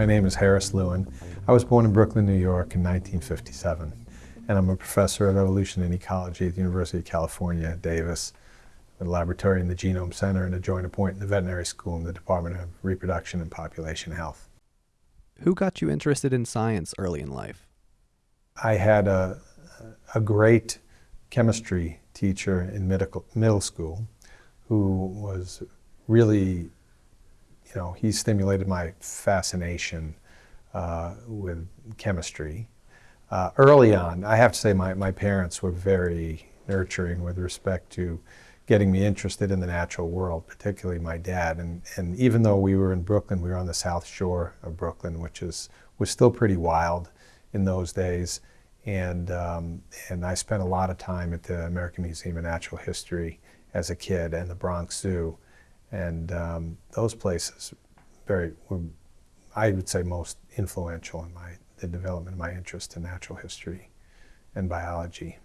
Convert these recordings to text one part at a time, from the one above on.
My name is Harris Lewin. I was born in Brooklyn, New York in 1957, and I'm a professor of evolution and ecology at the University of California, Davis, a laboratory in the Genome Center, and a joint appointment in the veterinary school in the Department of Reproduction and Population Health. Who got you interested in science early in life? I had a, a great chemistry teacher in middle, middle school who was really you know, he stimulated my fascination uh, with chemistry. Uh, early on, I have to say my, my parents were very nurturing with respect to getting me interested in the natural world, particularly my dad. And, and even though we were in Brooklyn, we were on the south shore of Brooklyn, which is, was still pretty wild in those days. And, um, and I spent a lot of time at the American Museum of Natural History as a kid and the Bronx Zoo. And um, those places very, were, I would say most influential in my, the development of my interest in natural history and biology.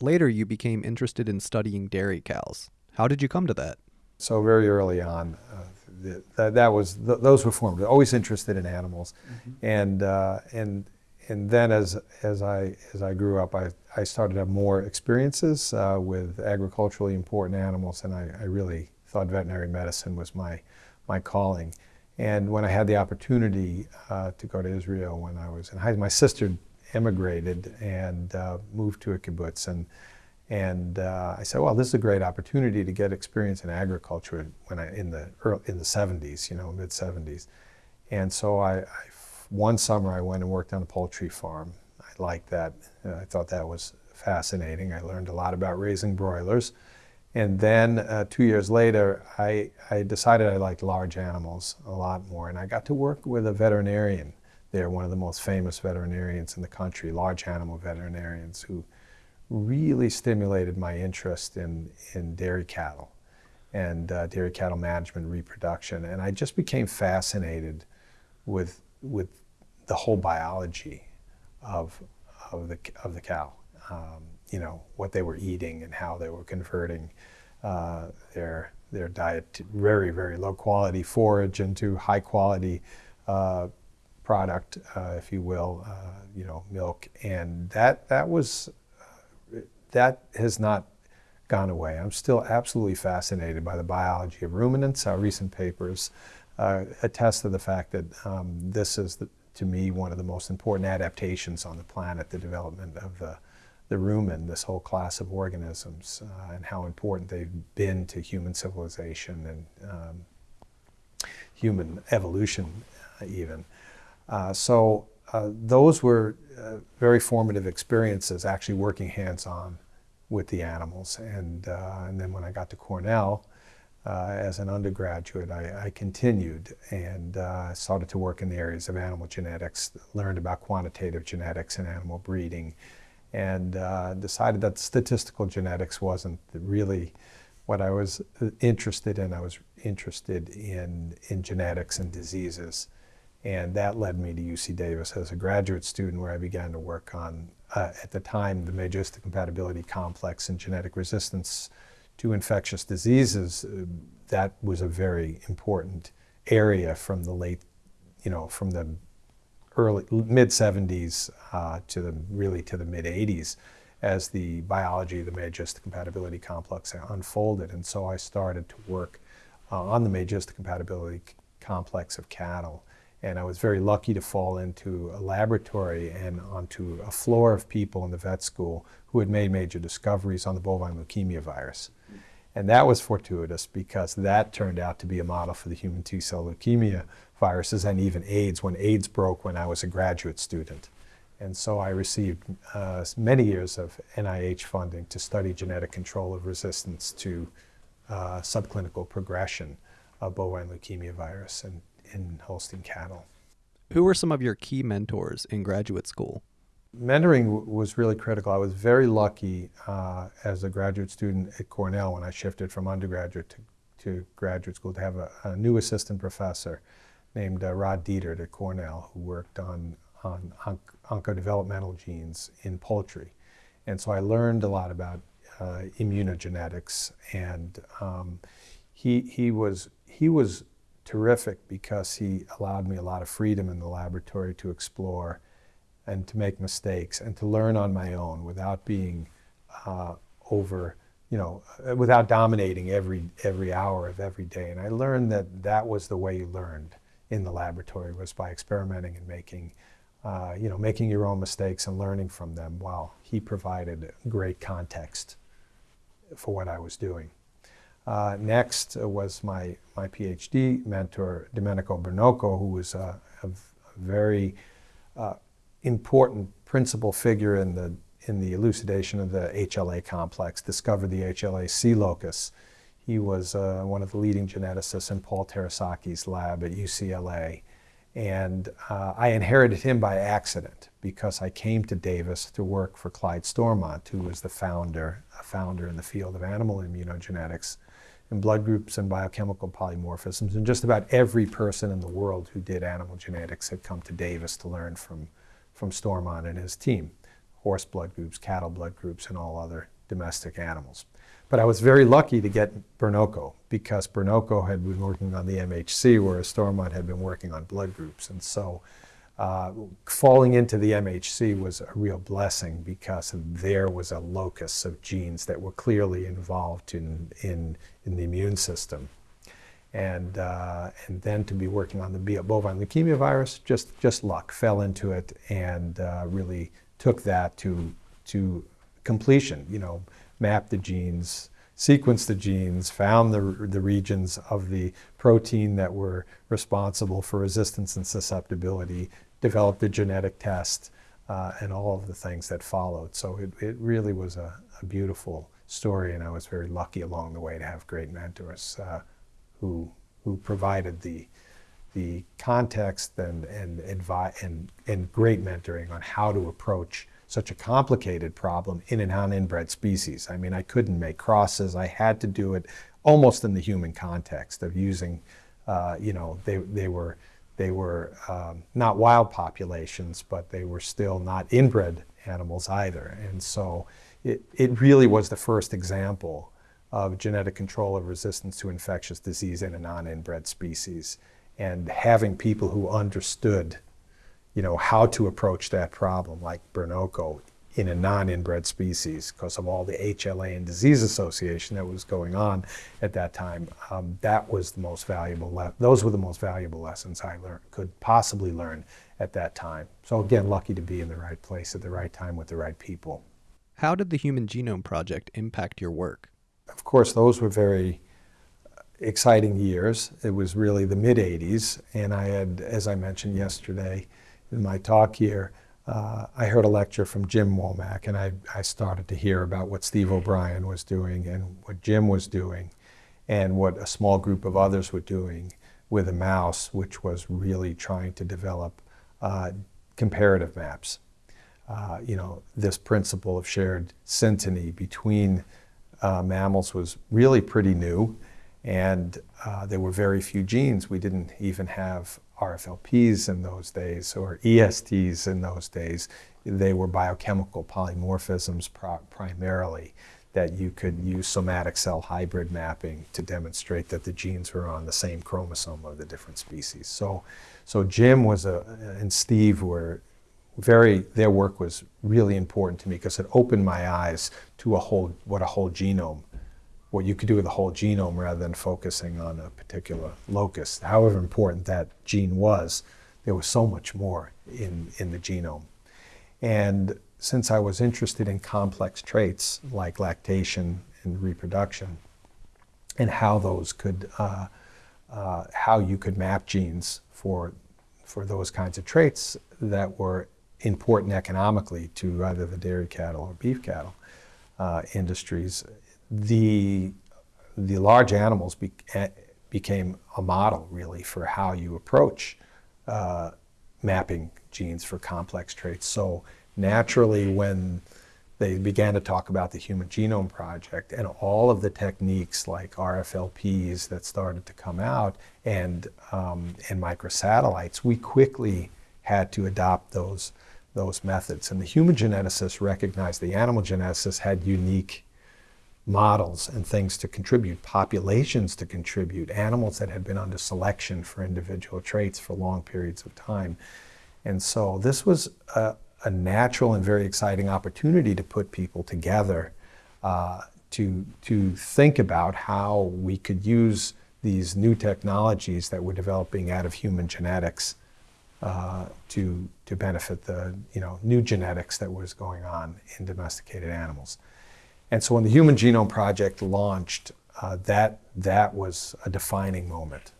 Later, you became interested in studying dairy cows. How did you come to that? So very early on, uh, the, that, that, was th those were formed. Always interested in animals, mm-hmm. and uh, and and then as as I as I grew up, I, I started to have more experiences uh, with agriculturally important animals, and I, I really thought veterinary medicine was my, my calling. And when I had the opportunity uh, to go to Israel when I was in high school, my sister immigrated and uh, moved to a kibbutz. And, and uh, I said, well, this is a great opportunity to get experience in agriculture when I, in, the early, in the 70s, you know, mid 70s. And so I, I, one summer I went and worked on a poultry farm. I liked that. I thought that was fascinating. I learned a lot about raising broilers. And then uh, two years later, I, I decided I liked large animals a lot more. And I got to work with a veterinarian there, one of the most famous veterinarians in the country, large animal veterinarians, who really stimulated my interest in, in dairy cattle and uh, dairy cattle management reproduction. And I just became fascinated with, with the whole biology of, of, the, of the cow. Um, you know, what they were eating and how they were converting uh, their, their diet to very, very low quality forage into high quality uh, product, uh, if you will, uh, you know, milk. And that, that was, uh, that has not gone away. I'm still absolutely fascinated by the biology of ruminants. Our recent papers uh, attest to the fact that um, this is, the, to me, one of the most important adaptations on the planet, the development of the the rumen, this whole class of organisms, uh, and how important they've been to human civilization and um, human evolution uh, even. Uh, so uh, those were uh, very formative experiences, actually working hands-on with the animals. And, uh, and then when I got to Cornell, as an undergraduate, I, I continued and started to work in the areas of animal genetics, learned about quantitative genetics and animal breeding, and uh, decided that statistical genetics wasn't really what I was uh, interested in. I was interested in, in genetics and diseases. And that led me to UC Davis as a graduate student where I began to work on, uh, at the time, the major histocompatibility complex and genetic resistance to infectious diseases. Uh, that was a very important area from the late, you know, from the early mid 70s uh, to the really to the mid 80s as the biology, of the major histocompatibility complex unfolded. And so I started to work uh, on the major histocompatibility complex of cattle. And I was very lucky to fall into a laboratory and onto a floor of people in the vet school who had made major discoveries on the bovine leukemia virus. And that was fortuitous because that turned out to be a model for the human T-cell leukemia viruses and even AIDS when AIDS broke when I was a graduate student. And so I received uh, many years of NIH funding to study genetic control of resistance to uh, subclinical progression of bovine leukemia virus in, in Holstein cattle. Who were some of your key mentors in graduate school? Mentoring was really critical. I was very lucky uh, as a graduate student at Cornell when I shifted from undergraduate to, to graduate school to have a, a new assistant professor named uh, Rod Dietert at Cornell who worked on, on onc oncodevelopmental genes in poultry. And so I learned a lot about uh, immunogenetics and um, he, he, was, he was terrific because he allowed me a lot of freedom in the laboratory to explore and to make mistakes and to learn on my own without being uh, over, you know, without dominating every every hour of every day. And I learned that that was the way you learned in the laboratory was by experimenting and making, uh, you know, making your own mistakes and learning from them. While he provided great context for what I was doing. Uh, next was my, my PhD mentor, Domenico Bernoco, who was a, a very uh, important principal figure in the, in the elucidation of the HLA complex, discovered the HLA C locus. He was uh, one of the leading geneticists in Paul Terasaki's lab at UCLA. And uh, I inherited him by accident because I came to Davis to work for Clyde Stormont, who was the founder, a founder in the field of animal immunogenetics and blood groups and biochemical polymorphisms. And just about every person in the world who did animal genetics had come to Davis to learn from, from Stormont and his team, horse blood groups, cattle blood groups, and all other domestic animals. But I was very lucky to get Bernoco because Bernoco had been working on the MHC, whereas Stormont had been working on blood groups. And so uh, falling into the MHC was a real blessing because there was a locus of genes that were clearly involved in, in, in the immune system. And, uh, and then to be working on the bovine leukemia virus, just, just luck, fell into it and uh, really took that to, to completion. You know, mapped the genes, sequenced the genes, found the, the regions of the protein that were responsible for resistance and susceptibility, developed a genetic test, uh, and all of the things that followed. So it, it really was a, a, beautiful story, and I was very lucky along the way to have great mentors uh, who, who provided the, the context and, and, advi- and, and great mentoring on how to approach such a complicated problem in a non-inbred species. I mean, I couldn't make crosses. I had to do it almost in the human context of using, uh, you know, they, they were, they were um, not wild populations, but they were still not inbred animals either. And so it, it really was the first example of genetic control of resistance to infectious disease in a non-inbred species. And having people who understood you know, how to approach that problem like Bernoco in a non-inbred species because of all the HLA and disease association that was going on at that time. Um, that was the most valuable, those were the most valuable lessons I learned, could possibly learn at that time. So again, lucky to be in the right place at the right time with the right people. How did the Human Genome Project impact your work? Of course, those were very exciting years. It was really the mid 80s, and I had, as I mentioned yesterday, in my talk here, uh, I heard a lecture from Jim Womack, and I, I started to hear about what Steve O'Brien was doing and what Jim was doing, and what a small group of others were doing with a mouse, which was really trying to develop uh, comparative maps. Uh, you know, this principle of shared synteny between uh, mammals was really pretty new, and uh, there were very few genes. We didn't even have RFLPs in those days or ESTs in those days. They were biochemical polymorphisms primarily that you could use somatic cell hybrid mapping to demonstrate that the genes were on the same chromosome of the different species. So, so Jim was a, and Steve were very, their work was really important to me because it opened my eyes to a whole, what a whole genome what you could do with the whole genome rather than focusing on a particular locus. However important that gene was, there was so much more in, in the genome. And since I was interested in complex traits like lactation and reproduction and how those could, uh, uh, how you could map genes for, for those kinds of traits that were important economically to either the dairy cattle or beef cattle uh, industries, the, the large animals be, became a model really for how you approach uh, mapping genes for complex traits. So naturally when they began to talk about the Human Genome Project and all of the techniques like RFLPs that started to come out and, um, and microsatellites, we quickly had to adopt those, those methods. And the human geneticists recognized the animal geneticists had unique models and things to contribute, populations to contribute, animals that had been under selection for individual traits for long periods of time. And so this was a, a natural and very exciting opportunity to put people together uh, to, to think about how we could use these new technologies that were developing out of human genetics uh, to, to benefit the you know, new genetics that was going on in domesticated animals. And so when the Human Genome Project launched, uh, that, that was a defining moment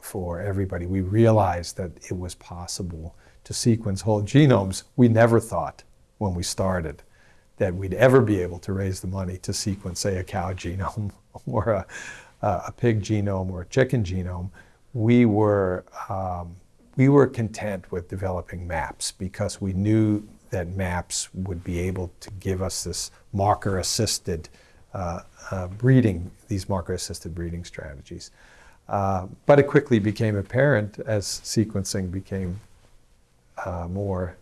for everybody. We realized that it was possible to sequence whole genomes. We never thought when we started that we'd ever be able to raise the money to sequence, say, a cow genome or a, a pig genome or a chicken genome. We were, um, we were content with developing maps because we knew that maps would be able to give us this marker assisted uh, uh, breeding, these marker assisted breeding strategies. Uh, but it quickly became apparent as sequencing became uh, more,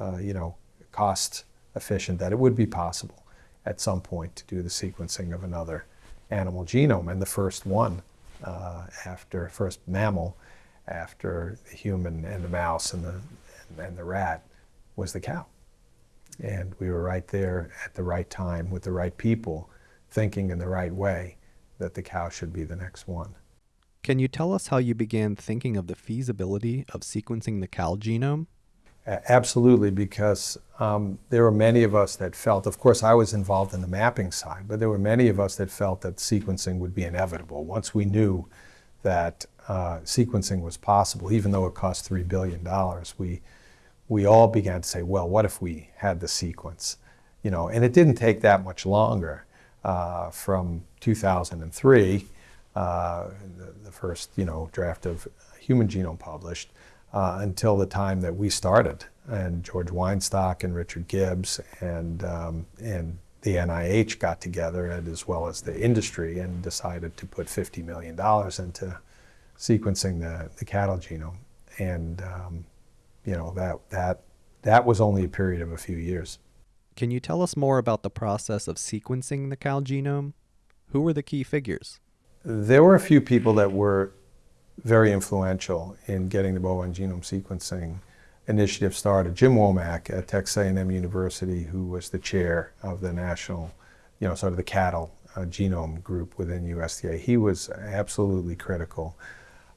uh, you know, cost efficient that it would be possible at some point to do the sequencing of another animal genome. And the first one uh, after, first mammal after the human and the mouse and the, and, and the rat was the cow. And we were right there at the right time with the right people, thinking in the right way that the cow should be the next one. Can you tell us how you began thinking of the feasibility of sequencing the cow genome? Absolutely, because um, there were many of us that felt, of course, I was involved in the mapping side, but there were many of us that felt that sequencing would be inevitable. Once we knew that uh, sequencing was possible, even though it cost $3 billion, we, we all began to say, well, what if we had the sequence? You know, and it didn't take that much longer uh, from 2003, uh, the, the, first, you know, draft of Human Genome published, uh, until the time that we started. And George Weinstock and Richard Gibbs and, um, and the NIH got together, and as well as the industry, and decided to put $50 million into sequencing the, the cattle genome. And um, you know, that, that, that was only a period of a few years. Can you tell us more about the process of sequencing the cow genome? Who were the key figures? There were a few people that were very influential in getting the bovine genome sequencing initiative started. Jim Womack at Texas A&M University, who was the chair of the national, you know, sort of the cattle uh, genome group within USDA, he was absolutely critical.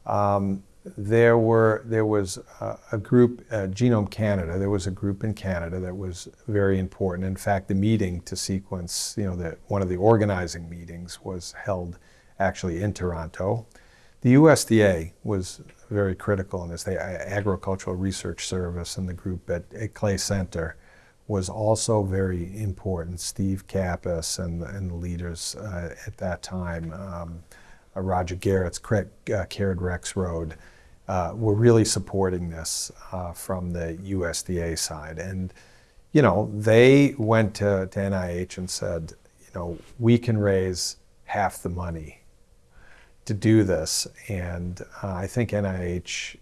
Um, there were there was a, a group, uh, Genome Canada. There was a group in Canada that was very important. In fact, the meeting to sequence, you know, one of the organizing meetings was held actually in Toronto. The USDA was very critical in this. The Agricultural Research Service and the group at, at Clay Center was also very important. Steve Kappes and, and the leaders uh, at that time. Um, uh, Roger Garrett's uh, Caird Rexroad, uh, were really supporting this uh, from the USDA side. And, you know, they went to, to NIH and said, you know, we can raise half the money to do this. And uh, I think NIH,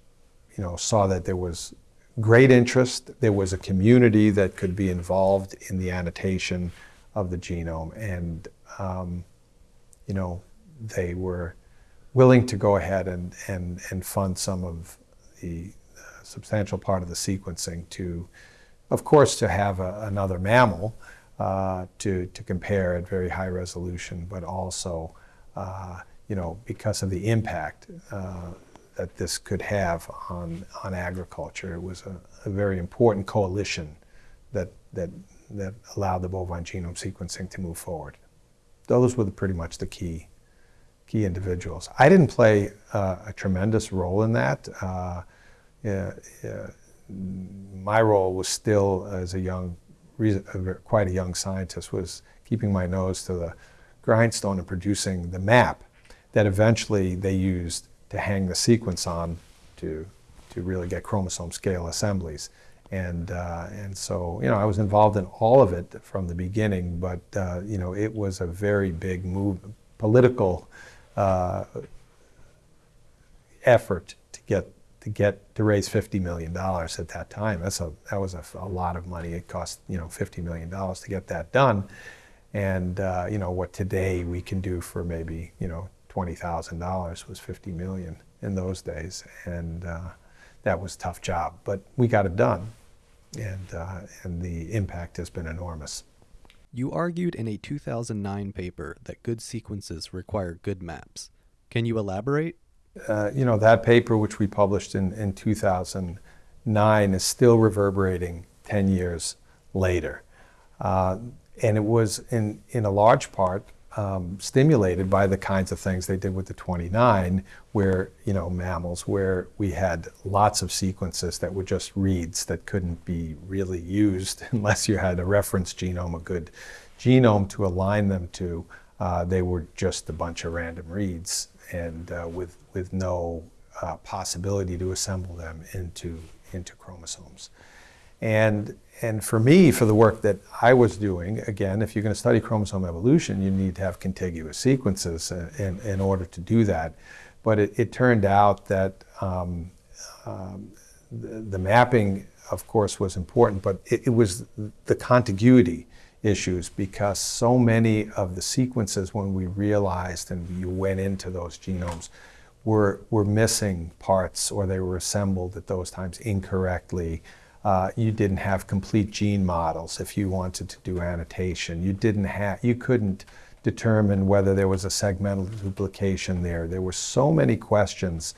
you know, saw that there was great interest. There was a community that could be involved in the annotation of the genome. And, um, you know, they were willing to go ahead and, and, and fund some of the uh, substantial part of the sequencing to, of course, to have a, another mammal uh, to, to compare at very high resolution, but also, uh, you know, because of the impact uh, that this could have on, on agriculture. It was a, a very important coalition that, that, that allowed the bovine genome sequencing to move forward. Those were the, pretty much the key key individuals. I didn't play uh, a tremendous role in that. Uh, yeah, yeah, my role was still as a young, quite a young scientist, was keeping my nose to the grindstone and producing the map that eventually they used to hang the sequence on to, to really get chromosome scale assemblies. And, uh, and so, you know, I was involved in all of it from the beginning, but, uh, you know, it was a very big move, political uh, effort to get to get to raise fifty million dollars at that time. That's a that was a, a, lot of money. It cost you know fifty million dollars to get that done, And uh, you know what today we can do for maybe you know twenty thousand dollars was fifty million in those days, and uh, that was a tough job. But we got it done, and uh, and the impact has been enormous. You argued in a 2009 paper that good sequences require good maps. Can you elaborate? Uh, you know that paper, which we published in in 2009, is still reverberating ten years later. Uh, and it was in, in a large part um, stimulated by the kinds of things they did with the 29, where, you know, mammals, where we had lots of sequences that were just reads that couldn't be really used unless you had a reference genome, a good genome to align them to. Uh, they were just a bunch of random reads and uh, with, with no uh, possibility to assemble them into, into chromosomes. And, and for me, for the work that I was doing, again, if you're going to study chromosome evolution, you need to have contiguous sequences in, in order to do that. But it, it turned out that um, um, the, the, mapping, of course, was important, but it, it was the contiguity issues because so many of the sequences, when we realized and you went into those genomes, were, were missing parts or they were assembled at those times incorrectly. Uh, you didn't have complete gene models if you wanted to do annotation. You didn't have, you couldn't determine whether there was a segmental duplication there. There were so many questions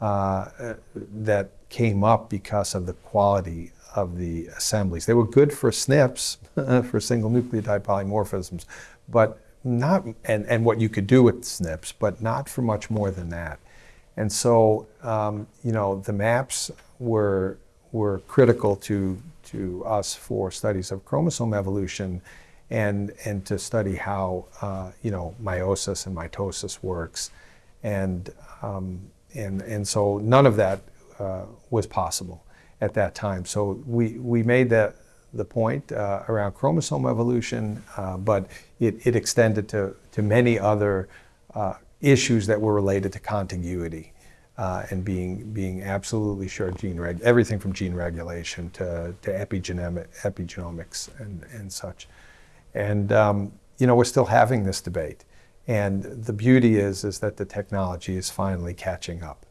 uh, that came up because of the quality of the assemblies. They were good for SNPs, for single nucleotide polymorphisms, but not, and, and what you could do with SNPs, but not for much more than that. And so, um, you know, the maps were were critical to, to us for studies of chromosome evolution and, and to study how uh, you know, meiosis and mitosis works. And, um, and, and so none of that uh, was possible at that time. So we, we made that, the point uh, around chromosome evolution, uh, but it, it extended to, to many other uh, issues that were related to contiguity uh, and being being absolutely sure gene reg everything from gene regulation to, to epigenomic, epigenomics and, and such. And um, you know we're still having this debate. And the beauty is is that the technology is finally catching up.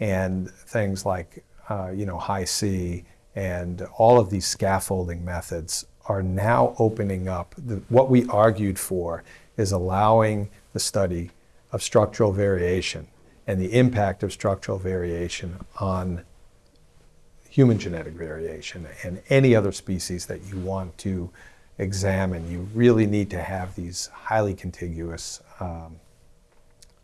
And things like uh, you know Hi-C and all of these scaffolding methods are now opening up. The, what we argued for is allowing the study of structural variation and the impact of structural variation on human genetic variation and any other species that you want to examine. You really need to have these highly contiguous um,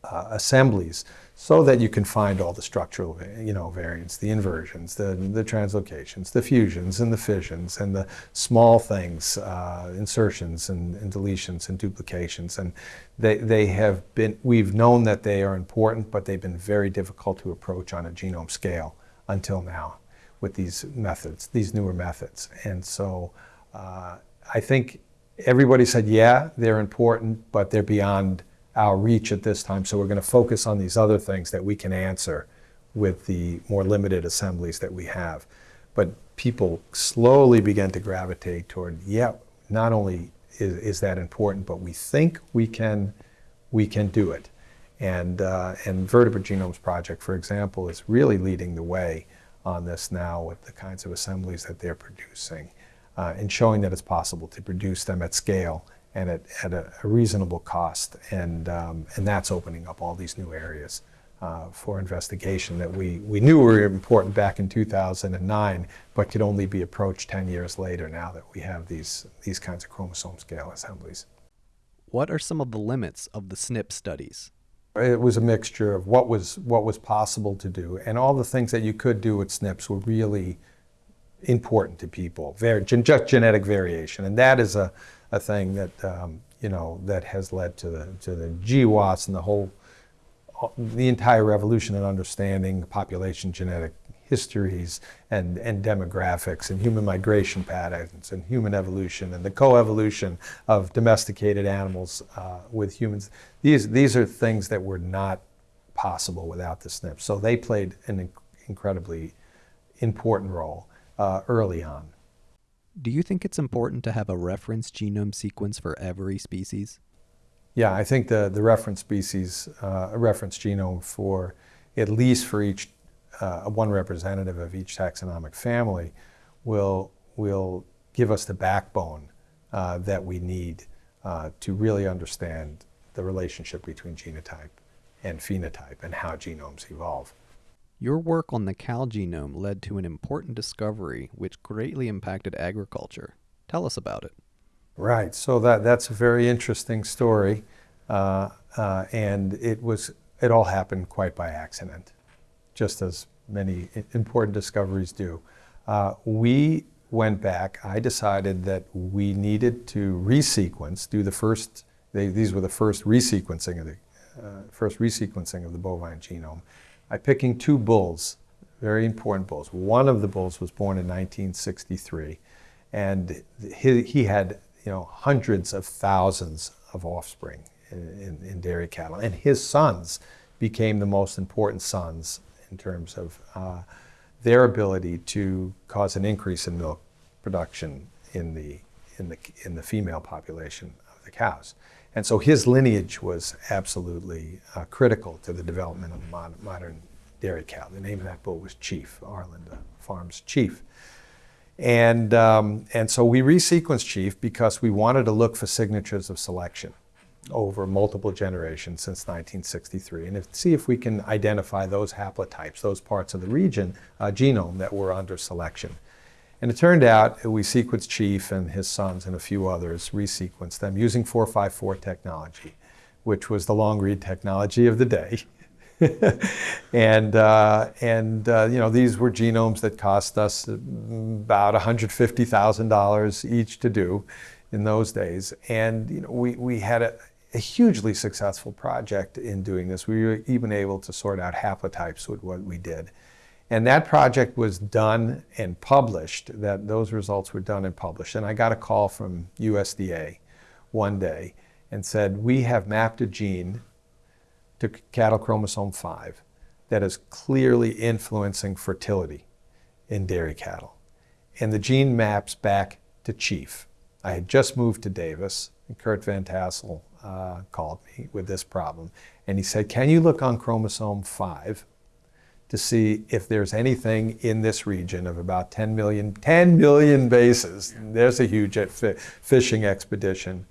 uh, assemblies so that you can find all the structural you know, variants, the inversions, the, the translocations, the fusions and the fissions, and the small things, uh, insertions and, and, deletions and duplications. And they, they have been, we've known that they are important, but they've been very difficult to approach on a genome scale until now with these methods, these newer methods. And so uh, I think everybody said, yeah, they're important, but they're beyond our reach at this time. So we're going to focus on these other things that we can answer with the more limited assemblies that we have. But people slowly began to gravitate toward, yeah, not only is, is that important, but we think we can, we can do it. And, uh, and Vertebrate Genomes Project, for example, is really leading the way on this now with the kinds of assemblies that they're producing uh, and showing that it's possible to produce them at scale and at, at a, a reasonable cost. And, um, and that's opening up all these new areas uh, for investigation that we, we knew were important back in 2009, but could only be approached 10 years later now that we have these, these kinds of chromosome scale assemblies. What are some of the limits of the SNP studies? It was a mixture of what was, what was possible to do, and all the things that you could do with SNPs were really important to people, Very, just genetic variation. And that is a, a thing that um, you know that has led to the to the GWAS and the whole the entire revolution in understanding population genetic histories and, and demographics and human migration patterns and human evolution and the coevolution of domesticated animals uh, with humans. These, these are things that were not possible without the SNP. So they played an inc incredibly important role uh, early on. Do you think it's important to have a reference genome sequence for every species? Yeah, I think the, the reference species, uh, a reference genome for at least for each uh, one representative of each taxonomic family will, will give us the backbone uh, that we need uh, to really understand the relationship between genotype and phenotype and how genomes evolve. Your work on the cow genome led to an important discovery which greatly impacted agriculture. Tell us about it. Right, so that, that's a very interesting story, uh, uh, and it was it all happened quite by accident, just as many important discoveries do. Uh, we went back. I decided that we needed to resequence, do the first. They, these were the first resequencing of the uh, first resequencing of the bovine genome by picking two bulls, very important bulls. One of the bulls was born in 1963, and he, he had you know hundreds of thousands of offspring in, in, in, dairy cattle, and his sons became the most important sons in terms of uh, their ability to cause an increase in milk production in the in the in the female population of the cows. And so his lineage was absolutely uh, critical to the development of mod modern dairy cow. The name of that bull was Chief, Arlinda Farms Chief. And, um, and so we resequenced Chief because we wanted to look for signatures of selection over multiple generations since 1963 and if, see if we can identify those haplotypes, those parts of the region, uh, genome that were under selection. And it turned out we sequenced Chief and his sons and a few others, resequenced them using 454 technology, which was the long read technology of the day. and uh, and uh, you know these were genomes that cost us about $150,000 each to do in those days. And you know we, we had a, a, hugely successful project in doing this. We were even able to sort out haplotypes with what we did. And that project was done and published, that those results were done and published. And I got a call from USDA one day and said, we have mapped a gene to cattle chromosome 5 that is clearly influencing fertility in dairy cattle. And the gene maps back to Chief. I had just moved to Davis, and Curt Van Tassell uh, called me with this problem. And he said, Can you look on chromosome 5 to see if there's anything in this region of about 10 million, 10 million bases. There's a huge fishing expedition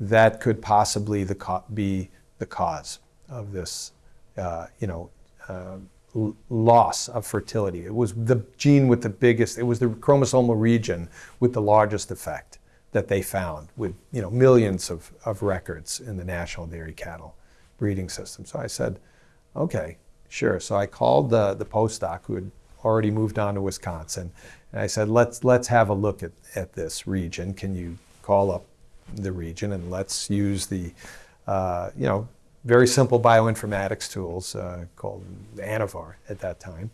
that could possibly the be the cause of this, uh, you know, uh, loss of fertility. It was the gene with the biggest, it was the chromosomal region with the largest effect that they found with, you know, millions of, of records in the national dairy cattle breeding system. So I said, okay, Sure. So I called the, the postdoc who had already moved on to Wisconsin, and I said, let's, let's have a look at, at this region. Can you call up the region and let's use the, uh, you know, very simple bioinformatics tools uh, called ANNOVAR at that time,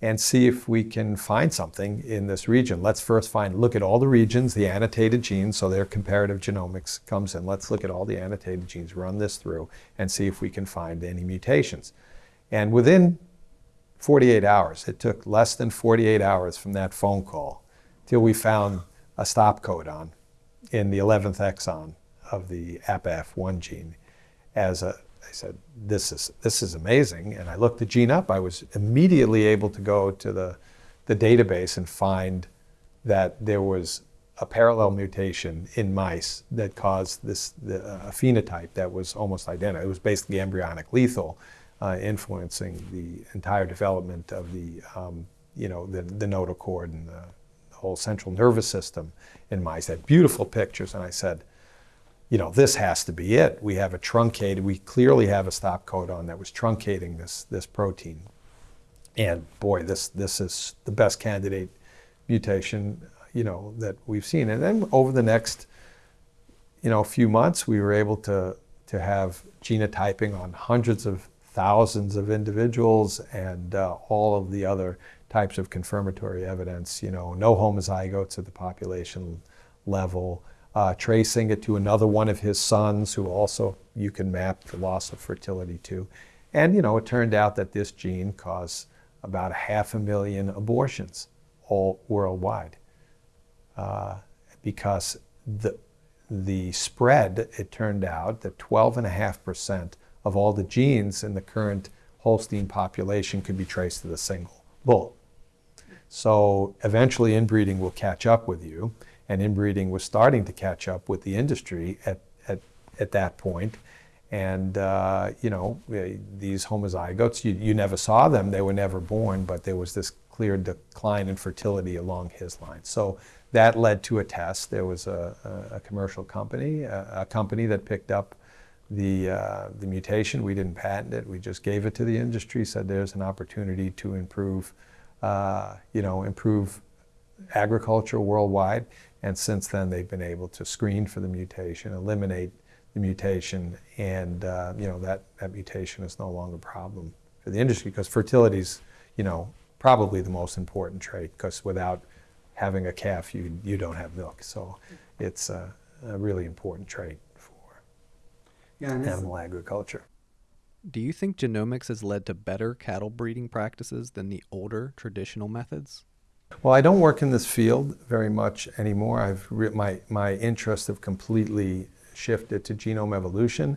and see if we can find something in this region. Let's first find, look at all the regions, the annotated genes, so their comparative genomics comes in. Let's look at all the annotated genes, run this through, and see if we can find any mutations. And within 48 hours, it took less than 48 hours from that phone call till we found a stop codon in the 11th exon of the APAF1 gene as a I said, this is, this is amazing. And I looked the gene up. I was immediately able to go to the, the database and find that there was a parallel mutation in mice that caused this the, a phenotype that was almost identical. It was basically embryonic lethal uh, influencing the entire development of the, um, you know, the, the notochord and the, the whole central nervous system in mice. Had beautiful pictures, and I said, you know, this has to be it. We have a truncated, we clearly have a stop codon that was truncating this, this protein. And boy, this, this is the best candidate mutation, you know, that we've seen. And then over the next, you know, a few months, we were able to, to have genotyping on hundreds of thousands of individuals and uh, all of the other types of confirmatory evidence, you know, no homozygotes at the population level, uh, tracing it to another one of his sons who also you can map the loss of fertility to. And, you know, it turned out that this gene caused about a half a million abortions all worldwide. uh, because the, the spread, it turned out that 12.5% of all the genes in the current Holstein population could be traced to the single bull. So eventually inbreeding will catch up with you, and inbreeding was starting to catch up with the industry at, at, at that point. And, uh, you know, these homozygotes, you, you never saw them, they were never born, but there was this clear decline in fertility along his line. So that led to a test. There was a, a, commercial company, a, a, company that picked up the, uh, the mutation. We didn't patent it, we just gave it to the industry, said there's an opportunity to improve, uh, you know, improve agriculture worldwide. And since then, they've been able to screen for the mutation, eliminate the mutation, and uh, you know that, that mutation is no longer a problem for the industry because fertility is, you know, probably the most important trait because without having a calf, you you don't have milk. So it's a, a really important trait yeah, and this- animal agriculture. Do you think genomics has led to better cattle breeding practices than the older traditional methods? Well, I don't work in this field very much anymore. I've re- my my interests have completely shifted to genome evolution,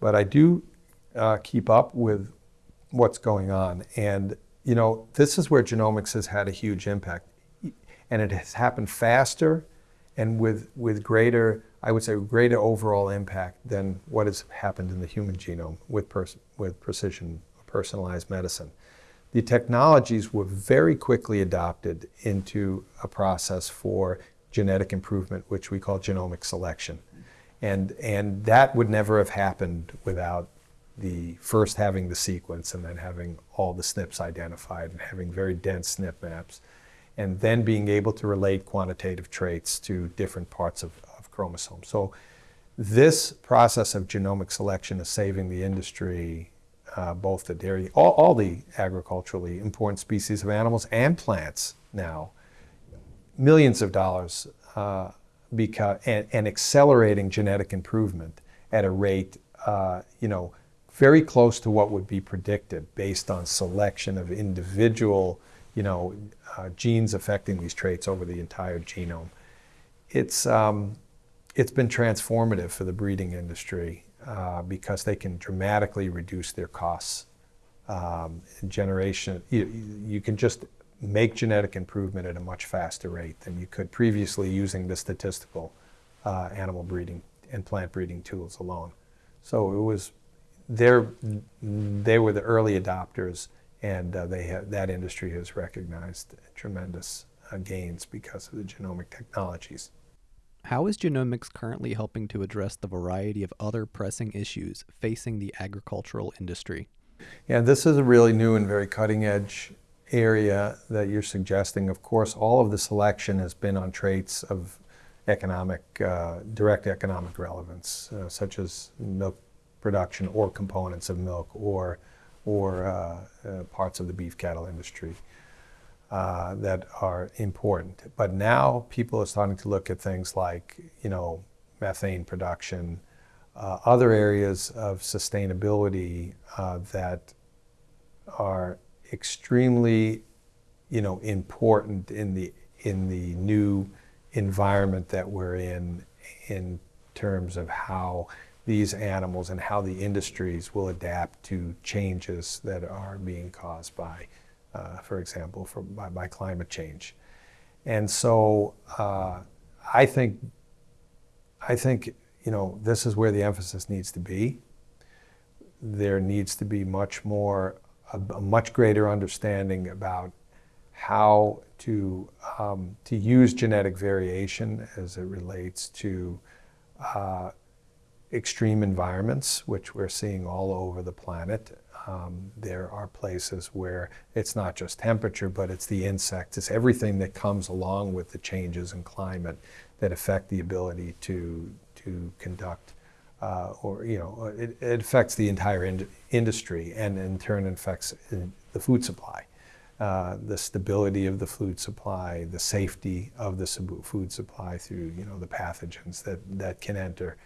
but I do uh, keep up with what's going on. And you know, this is where genomics has had a huge impact, and it has happened faster and with with greater, I would say, greater overall impact than what has happened in the human genome with with precision personalized medicine the technologies were very quickly adopted into a process for genetic improvement, which we call genomic selection. And, and that would never have happened without the first having the sequence and then having all the SNPs identified and having very dense SNP maps, and then being able to relate quantitative traits to different parts of, of chromosomes. So this process of genomic selection is saving the industry uh, both the dairy, all, all, the agriculturally important species of animals and plants now, millions of dollars uh, because, and, and, accelerating genetic improvement at a rate, uh, you know, very close to what would be predicted based on selection of individual, you know, uh, genes affecting these traits over the entire genome. It's, um, it's been transformative for the breeding industry uh, because they can dramatically reduce their costs. Um, generation, you, you can just make genetic improvement at a much faster rate than you could previously using the statistical uh, animal breeding and plant breeding tools alone. So it was, they were the early adopters, and uh, they have, that industry has recognized tremendous uh, gains because of the genomic technologies. How is genomics currently helping to address the variety of other pressing issues facing the agricultural industry? Yeah, this is a really new and very cutting edge area that you're suggesting. Of course, all of the selection has been on traits of economic, uh, direct economic relevance, uh, such as milk production or components of milk or, or uh, uh parts of the beef cattle industry uh, that are important. But now people are starting to look at things like, you know, methane production, uh, other areas of sustainability uh, that are extremely, you know, important in the in the new environment that we're in, in terms of how these animals and how the industries will adapt to changes that are being caused by uh, for example, for, by, by, climate change. And so uh, I think, I think, you know, this is where the emphasis needs to be. There needs to be much more, a, a much greater understanding about how to, um, to use genetic variation as it relates to uh, extreme environments, which we're seeing all over the planet. Um, there are places where it's not just temperature, but it's the insects, it's everything that comes along with the changes in climate that affect the ability to, to conduct, uh, or, you know, it, it affects the entire in industry and in turn affects uh, the food supply. Uh, the stability of the food supply, the safety of the food supply through you know the pathogens that, that can enter.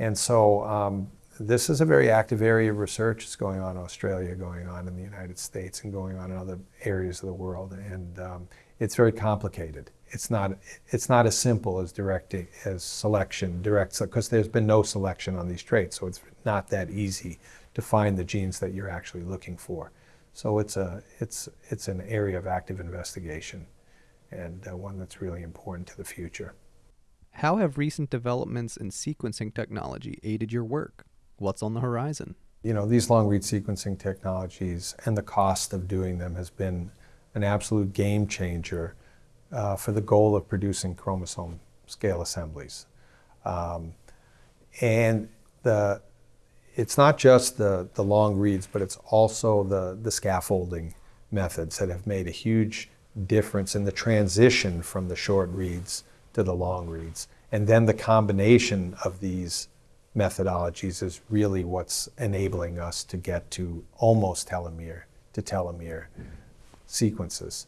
And so um, this is a very active area of research. It's going on in Australia, going on in the United States, and going on in other areas of the world. And um, it's very complicated. it's not it's not as simple as directing as selection direct because there's been no selection on these traits, so it's not that easy to find the genes that you're actually looking for. So it's a it's it's an area of active investigation, and uh, one that's really important to the future. How have recent developments in sequencing technology aided your work? What's on the horizon? You know, these long read sequencing technologies and the cost of doing them has been an absolute game changer uh, for the goal of producing chromosome scale assemblies. Um, and the, it's not just the, the long reads, but it's also the, the scaffolding methods that have made a huge difference in the transition from the short reads to the long reads. And then the combination of these methodologies is really what's enabling us to get to almost telomere to telomere sequences.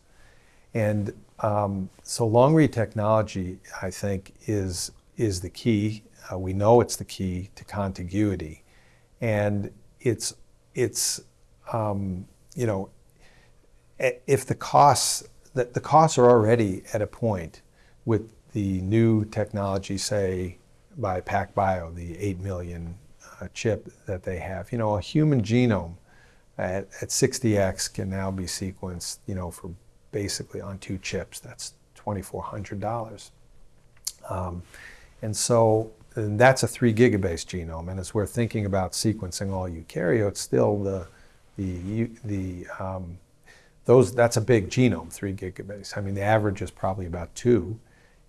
And um, so long read technology, I think, is, is the key. Uh, we know it's the key to contiguity. And it's, it's um, you know, if the costs, the, the costs are already at a point with the new technology, say, by PacBio, the 8 million uh, chip that they have. You know, a human genome at, at 60x can now be sequenced, you know, for basically on two chips. That's $2,400. Um, and so and that's a three gigabase genome. And as we're thinking about sequencing all eukaryotes, still the, the, the um, those, that's a big genome, three gigabase. I mean, the average is probably about two.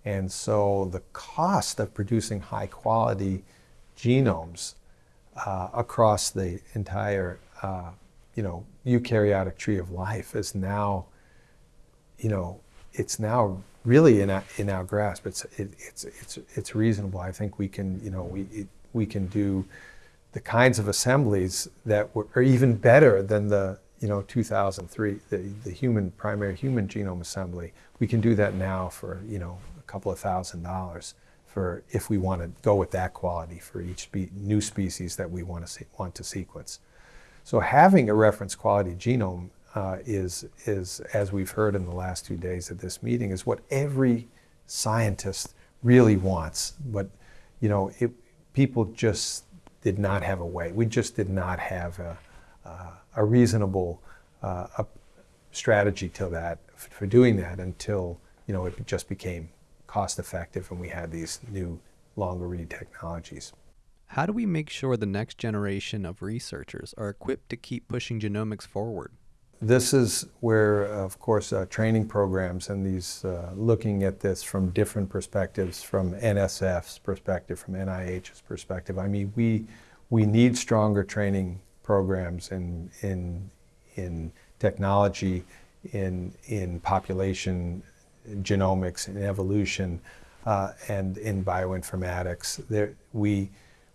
And so the cost of producing high quality genomes uh, across the entire, uh, you know, eukaryotic tree of life is now, you know, it's now really in our, in our grasp. It's, it, it's, it's, it's reasonable. I think we can, you know, we, it, we can do the kinds of assemblies that were, are even better than the, you know, 2003, the, the human, primary human genome assembly. We can do that now for, you know, couple of thousand dollars for if we want to go with that quality for each spe new species that we want to see, want to sequence. So having a reference quality genome uh, is is as we've heard in the last two days of this meeting is what every scientist really wants. But you know, it, people just did not have a way. We just did not have a, uh, a reasonable uh, a strategy to that for doing that until you know it just became cost effective and we had these new longer read technologies. How do we make sure the next generation of researchers are equipped to keep pushing genomics forward? This is where, of course, uh, training programs and these uh, looking at this from different perspectives, from NSF's perspective, from NIH's perspective. I mean, we we need stronger training programs in in in technology, in in population genomics and evolution uh, and in bioinformatics. There, we,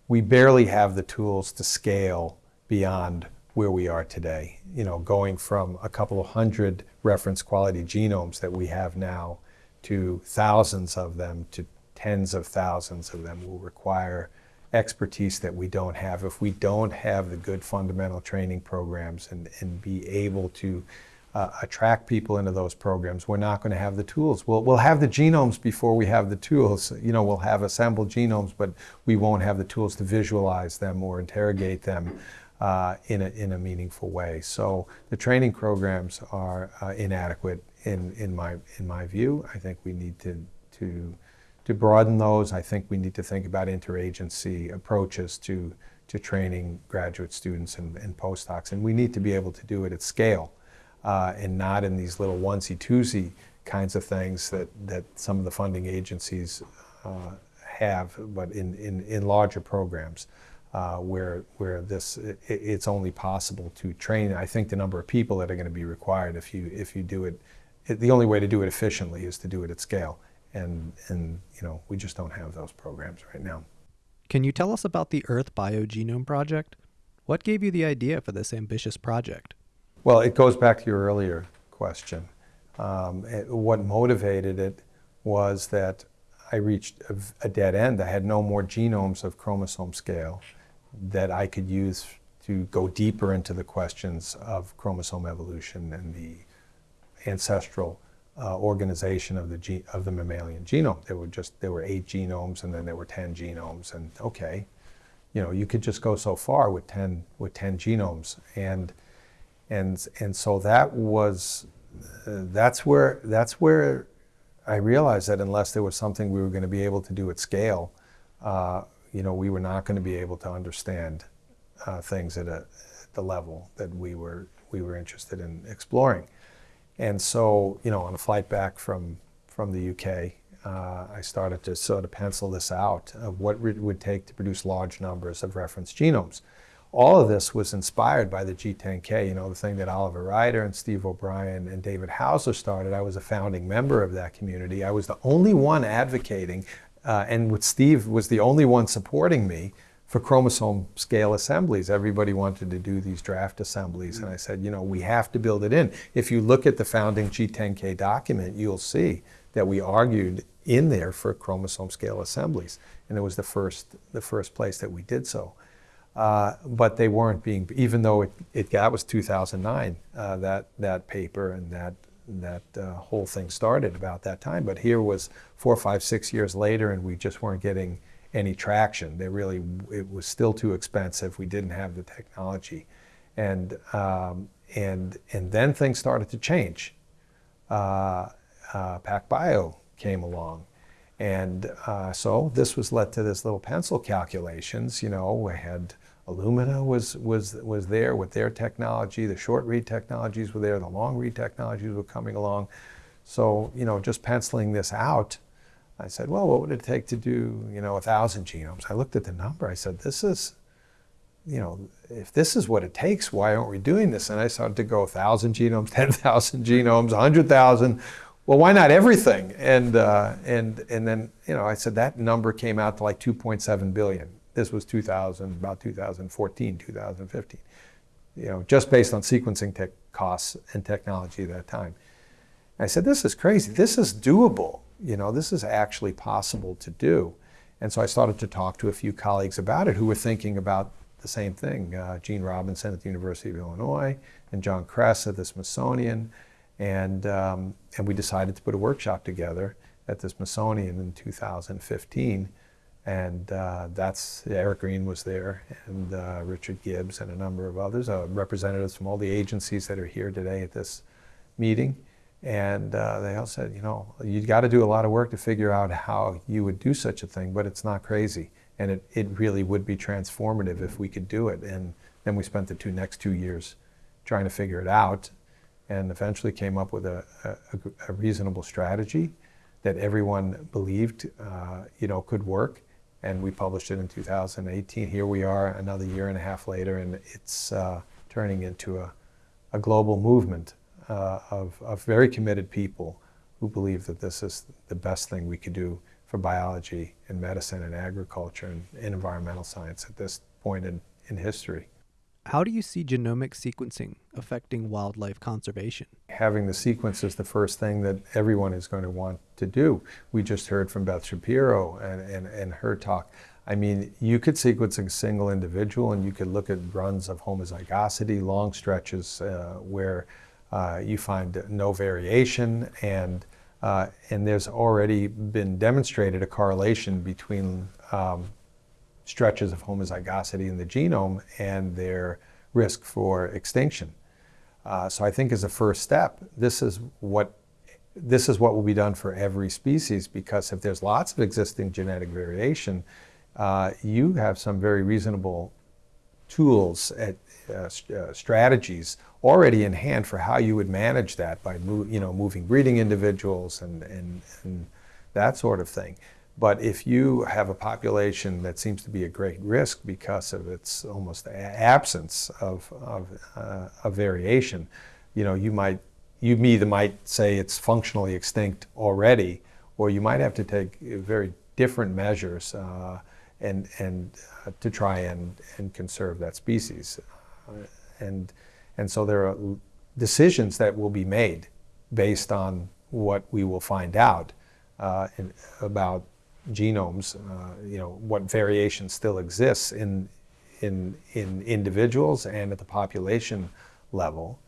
we barely have the tools to scale beyond where we are today. You know, going from a couple of hundred reference quality genomes that we have now to thousands of them to tens of thousands of them will require expertise that we don't have if we don't have the good fundamental training programs and, and be able to uh, attract people into those programs, we're not going to have the tools. We'll, we'll have the genomes before we have the tools. You know, we'll have assembled genomes, but we won't have the tools to visualize them or interrogate them uh, in, a, in a meaningful way. So the training programs are uh, inadequate in, in, my, in my view. I think we need to, to, to broaden those. I think we need to think about interagency approaches to, to training graduate students and, and postdocs. And we need to be able to do it at scale uh, and not in these little onesie-twosie kinds of things that, that some of the funding agencies uh, have, but in, in, in larger programs. Uh, where where this it, it's only possible to train. I think the number of people that are going to be required if you if you do it, it, the only way to do it efficiently is to do it at scale, and and you know we just don't have those programs right now. Can you tell us about the Earth Biogenome Project? What gave you the idea for this ambitious project? Well, it goes back to your earlier question. Um, it, what motivated it was that I reached a, a, dead end. I had no more genomes of chromosome scale that I could use to go deeper into the questions of chromosome evolution and the ancestral uh, organization of the of the mammalian genome. There were just there were eight genomes, and then there were ten genomes. And okay, you know, you could just go so far with ten with ten genomes, and and and so that was uh, that's where that's where I realized that unless there was something we were going to be able to do at scale, uh, you know, we were not going to be able to understand uh, things at, a, at the level that we were we were interested in exploring. And so, you know, on a flight back from from the UK, uh, I started to sort of pencil this out of what it would take to produce large numbers of reference genomes. All of this was inspired by the G10K, you know, the thing that Oliver Ryder and Steve O'Brien and David Haussler started. I was a founding member of that community. I was the only one advocating, uh, and with Steve was the only one supporting me for chromosome scale assemblies. Everybody wanted to do these draft assemblies, and I said, you know, we have to build it in. If you look at the founding G10K document, you'll see that we argued in there for chromosome scale assemblies, and it was the first the first place that we did so. Uh, but they weren't being, even though it, it that was 2009, uh, that that paper and that that uh, whole thing started about that time. But here was four, five, six years later, and we just weren't getting any traction. They really, it was still too expensive. We didn't have the technology, and um, and and then things started to change. Uh, uh, PacBio came along, and uh, so this was led to this little pencil calculations. You know, we had Illumina was, was, was there with their technology. The short read technologies were there. The long read technologies were coming along. So, you know, just penciling this out, I said, well, what would it take to do, you know, a thousand genomes? I looked at the number. I said, this is, you know, if this is what it takes, why aren't we doing this? And I started to go a 1,000 genomes, 10,000 genomes, 100,000. Well, why not everything? And, uh, and, and then, you know, I said that number came out to like 2.7 billion. This was 2000, about 2014, 2015. You know, just based on sequencing tech costs and technology at that time. I said, this is crazy. This is doable. You know, this is actually possible to do. And so I started to talk to a few colleagues about it who were thinking about the same thing. Uh, Gene Robinson at the University of Illinois and John Kress at the Smithsonian. And, um, and we decided to put a workshop together at the Smithsonian in 2015 and uh, that's Eric Green was there, and uh, Richard Gibbs, and a number of others, uh, representatives from all the agencies that are here today at this meeting. And uh, they all said, you know, you've got to do a lot of work to figure out how you would do such a thing, but it's not crazy, and it, it really would be transformative if we could do it. And then we spent the two next two years trying to figure it out, and eventually came up with a, a, a reasonable strategy that everyone believed, uh, you know, could work and we published it in 2018. Here we are another year and a half later, and it's uh, turning into a, a global movement uh, of, of very committed people who believe that this is the best thing we could do for biology and medicine and agriculture and, and environmental science at this point in, in history. How do you see genomic sequencing affecting wildlife conservation? Having the sequence is the first thing that everyone is going to want to do. We just heard from Beth Shapiro and, and, and her talk. I mean, you could sequence a single individual and you could look at runs of homozygosity, long stretches uh, where uh, you find no variation and uh, and there's already been demonstrated a correlation between um, stretches of homozygosity in the genome and their risk for extinction. Uh, so I think as a first step, this is what this is what will be done for every species because if there's lots of existing genetic variation, uh, you have some very reasonable tools at uh, uh, strategies already in hand for how you would manage that by you know moving breeding individuals and, and, and that sort of thing. But if you have a population that seems to be a great risk because of its almost absence of, of, uh, of variation, you know, you might, you either might say it's functionally extinct already, or you might have to take very different measures uh, and, and uh, to try and, and conserve that species. Uh, and, and so there are decisions that will be made based on what we will find out uh, in, about genomes, uh, you know, what variation still exists in, in, in individuals and at the population level.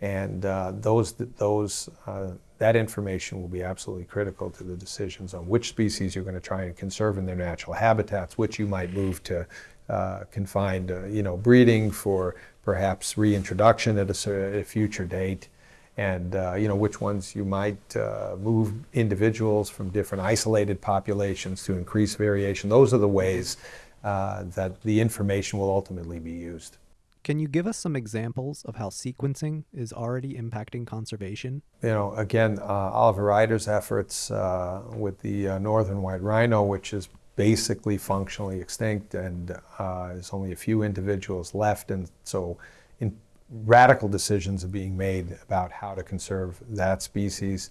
And uh, those, those uh, that information will be absolutely critical to the decisions on which species you're going to try and conserve in their natural habitats, which you might move to uh, confined, uh, you know, breeding for perhaps reintroduction at a, at a future date, and uh, you know which ones you might uh, move individuals from different isolated populations to increase variation. Those are the ways uh, that the information will ultimately be used. Can you give us some examples of how sequencing is already impacting conservation? You know, again, uh, Oliver Ryder's efforts uh, with the uh, northern white rhino, which is basically functionally extinct, and uh, there's only a few individuals left, and so radical decisions are being made about how to conserve that species.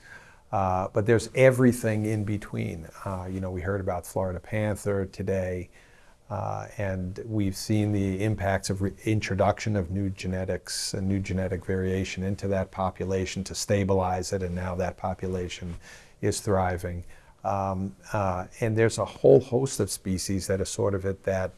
Uh, but there's everything in between. Uh, you know, we heard about Florida panther today. Uh, and we've seen the impacts of introduction of new genetics and new genetic variation into that population to stabilize it, and now that population is thriving. Um, uh, and there's a whole host of species that are sort of at that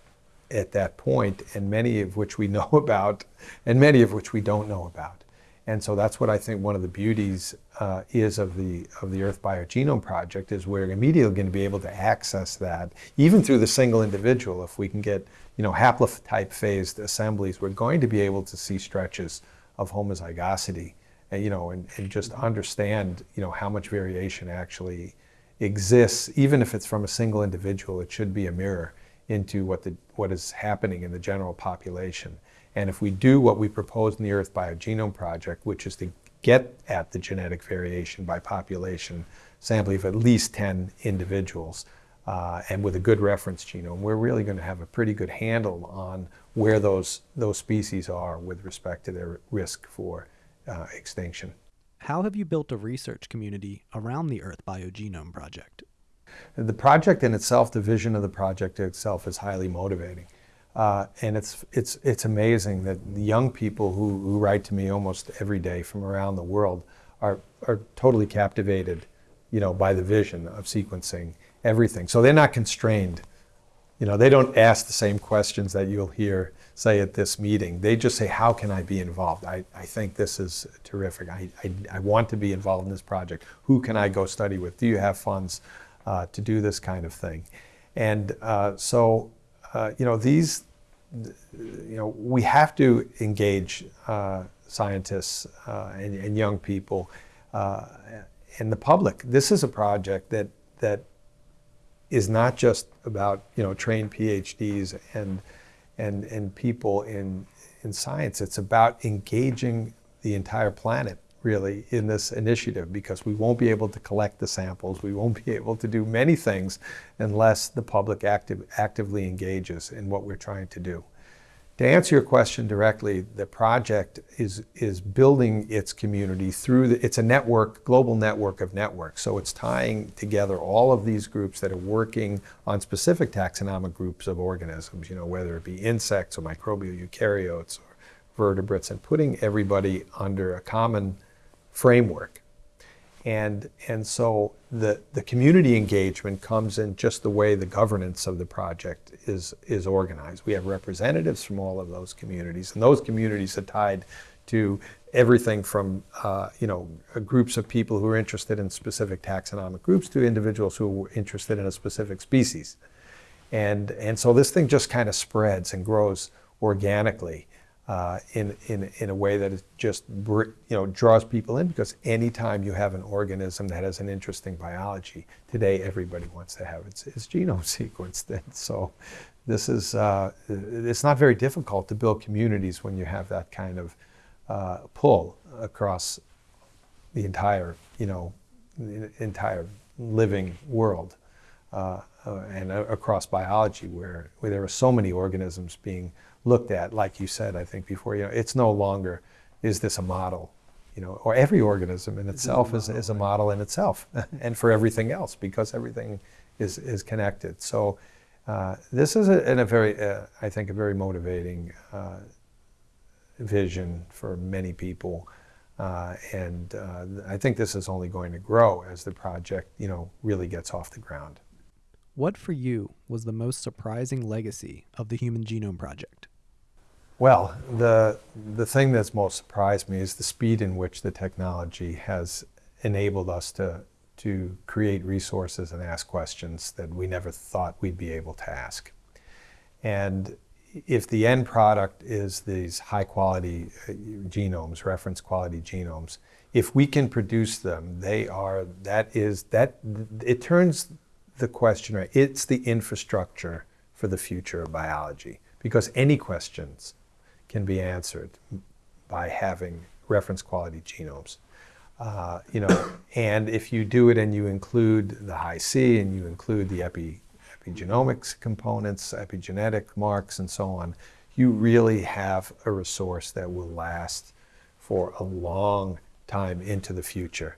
at that point, and many of which we know about, and many of which we don't know about. And so that's what I think one of the beauties uh, is of the of the Earth Biogenome Project is we're immediately going to be able to access that even through the single individual. If we can get you know haplotype phased assemblies, we're going to be able to see stretches of homozygosity, and, you know, and, and just understand you know how much variation actually exists, even if it's from a single individual. It should be a mirror into what the what is happening in the general population. And if we do what we propose in the Earth Biogenome Project, which is to get at the genetic variation by population sampling of at least 10 individuals, uh, and with a good reference genome, we're really going to have a pretty good handle on where those, those species are with respect to their risk for uh, extinction. How have you built a research community around the Earth Biogenome Project? The project in itself, the vision of the project itself, is highly motivating. Uh, and it's, it's, it's amazing that the young people who, who write to me almost every day from around the world are, are totally captivated you know, by the vision of sequencing everything. So they're not constrained. You know, they don't ask the same questions that you'll hear, say, at this meeting. They just say, how can I be involved? I, I think this is terrific. I, I, I want to be involved in this project. Who can I go study with? Do you have funds uh, to do this kind of thing? And uh, so uh, you know, these, you know, we have to engage uh, scientists and, and, young people and the public. This is a project that that is not just about you know trained PhDs and and and people in in science. It's about engaging the entire planet really in this initiative because we won't be able to collect the samples. We won't be able to do many things unless the public active, actively engages in what we're trying to do. To answer your question directly, the project is, is building its community through, the, it's a network, global network of networks. So it's tying together all of these groups that are working on specific taxonomic groups of organisms, you know, whether it be insects or microbial eukaryotes or vertebrates, and putting everybody under a common framework. And, and so the, the community engagement comes in just the way the governance of the project is, is organized. We have representatives from all of those communities, and those communities are tied to everything from uh, you know groups of people who are interested in specific taxonomic groups to individuals who are interested in a specific species. And, and so this thing just kind of spreads and grows organically uh, in, in, in a way that it just you know, draws people in because anytime you have an organism that has an interesting biology, today everybody wants to have its, its genome sequenced. And so this is, uh, it's not very difficult to build communities when you have that kind of uh, pull across the entire, you know, entire living world. Uh, uh, and across biology where, where there are so many organisms being looked at, like you said, I think before, you know, it's no longer, is this a model? You know, or every organism in itself is, is a model in itself and for everything else because everything is, is connected. So uh, this is a, in a very, uh, I think, a very motivating uh, vision for many people. Uh, and uh, I think this is only going to grow as the project, you know, really gets off the ground. What for you was the most surprising legacy of the Human Genome Project? Well, the, the thing that's most surprised me is the speed in which the technology has, enabled us to, to create resources and ask questions that we never thought we'd be able to ask. And if the end product is these high quality uh, genomes, reference quality genomes, if we can produce them, they are, that is, that, it turns the question right. It's the infrastructure for the future of biology because any questions can be answered by having reference quality genomes. Uh, you know, and if you do it and you include the Hi-C and you include the epi, epigenomics components, epigenetic marks, and so on, you really have a resource that will last for a long time into the future.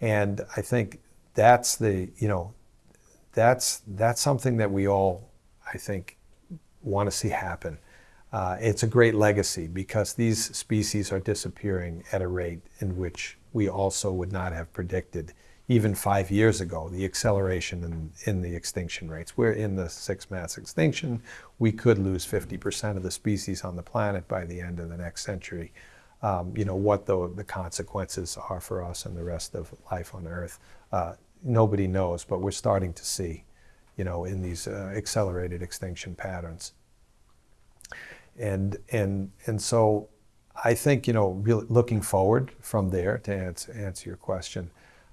And I think that's the, you know, that's, that's something that we all, I think, want to see happen. Uh, it's a great legacy because these species are disappearing at a rate in which we also would not have predicted even five years ago, the acceleration in, in the extinction rates. We're in the sixth mass extinction. We could lose 50% of the species on the planet by the end of the next century. Um, you know, what the, the consequences are for us and the rest of life on Earth, uh, nobody knows, but we're starting to see, you know, in these uh, accelerated extinction patterns. And, and, and so I think, you know, really looking forward from there to answer, answer your question,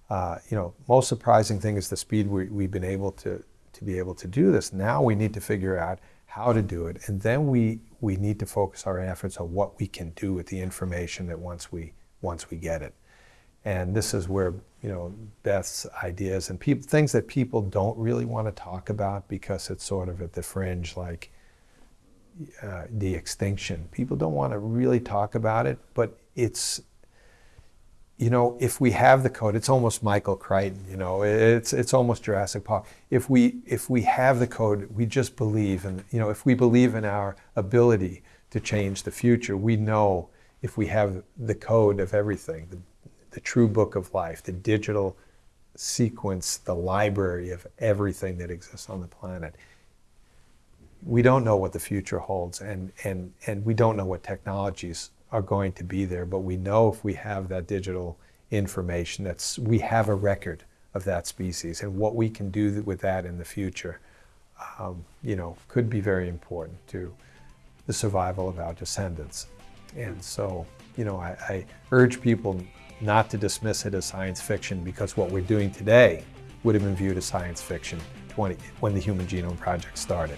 uh, you know, most surprising thing is the speed we, we've been able to, to be able to do this. Now we need to figure out how to do it. And then we, we need to focus our efforts on what we can do with the information that once we, once we get it. And this is where, you know, Beth's ideas and peop- things that people don't really want to talk about because it's sort of at the fringe, like, uh, de-extinction. People don't want to really talk about it, but it's, you know, if we have the code, it's almost Michael Crichton, you know, it's, it's almost Jurassic Park. If we, if we have the code, we just believe, and, you know, if we believe in our ability to change the future, we know if we have the code of everything, the, the true book of life, the digital sequence, the library of everything that exists on the planet, we don't know what the future holds and, and, and we don't know what technologies are going to be there, but we know if we have that digital information, that's, we have a record of that species and what we can do with that in the future, um, you know, could be very important to the survival of our descendants. And so, you know, I, I urge people not to dismiss it as science fiction because what we're doing today would have been viewed as science fiction 20, when the Human Genome Project started.